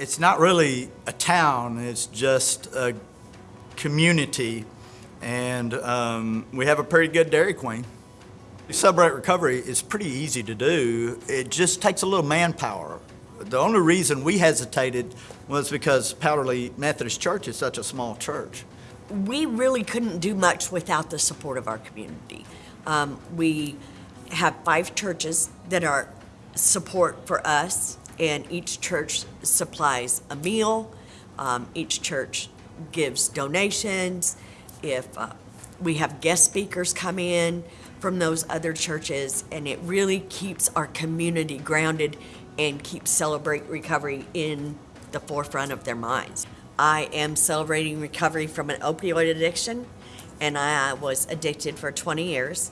it's not really a town, it's just a community. And um, we have a pretty good Dairy Queen. Celebrate Recovery is pretty easy to do. It just takes a little manpower. The only reason we hesitated was because Powderly Methodist Church is such a small church. we really couldn't do much without the support of our community. Um, we have five churches that are support for us, and each church supplies a meal. Um, each church gives donations. If uh, we have guest speakers come in from those other churches, and it really keeps our community grounded and keeps Celebrate Recovery in the forefront of their minds. I am celebrating recovery from an opioid addiction, and I was addicted for 20 years.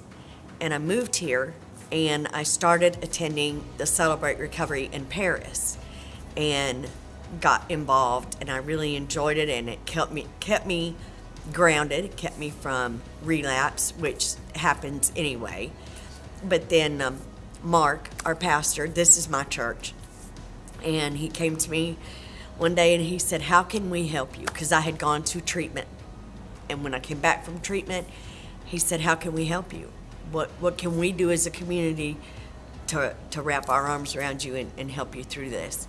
And I moved here, and I started attending the Celebrate Recovery in Paris, and got involved, and I really enjoyed it, and it kept me kept me grounded, kept me from relapse, which happens anyway. But then um, Mark, our pastor, this is my church, and he came to me one day and he said, How can we help you? Because I had gone to treatment. And when I came back from treatment, he said, How can we help you? What, what can we do as a community to, to wrap our arms around you and, and help you through this?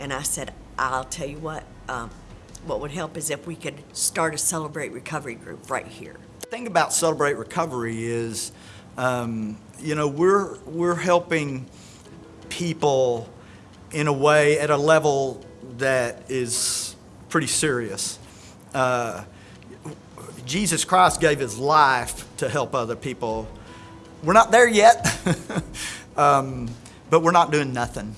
And I said, I'll tell you what, um, what would help is if we could start a Celebrate Recovery group right here. The thing about Celebrate Recovery is, um, you know, we're, we're helping people in a way at a level that is pretty serious. Uh, Jesus Christ gave his life to help other people. We're not there yet, um, but we're not doing nothing.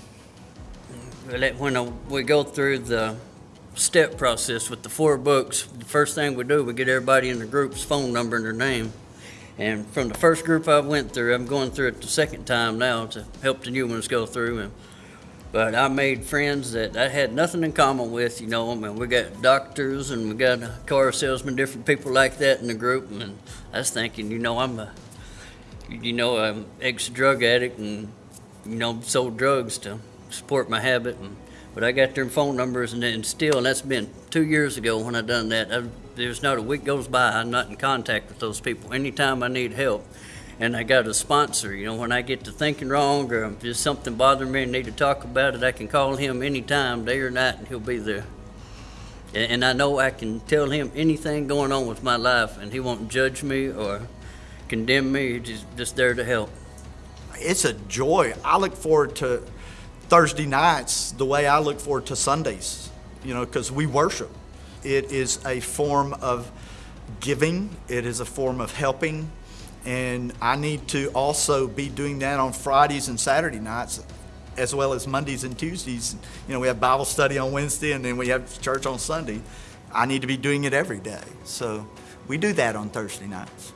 When we go through the step process with the four books, the first thing we do, we get everybody in the group's phone number and their name. And from the first group I went through, I'm going through it the second time now to help the new ones go through. And but I made friends that I had nothing in common with, you know. I mean, we got doctors and we got car salesmen, different people like that in the group. And I was thinking, you know, I'm a, you know, I'm ex-drug addict and you know, sold drugs to support my habit. And, but I got their phone numbers, and, and still, and that's been two years ago when I done that. I, there's not a week goes by I'm not in contact with those people. Anytime I need help, and I got a sponsor. You know, when I get to thinking wrong or there's something bothering me and need to talk about it, I can call him anytime, day or night, and he'll be there. And, and I know I can tell him anything going on with my life, and he won't judge me or condemn me. He's just, just there to help. It's a joy. I look forward to Thursday nights the way I look forward to Sundays, you know, because we worship. It is a form of giving, it is a form of helping, and I need to also be doing that on Fridays and Saturday nights, as well as Mondays and Tuesdays. You know, we have Bible study on Wednesday, and then we have church on Sunday. I need to be doing it every day. So we do that on Thursday nights.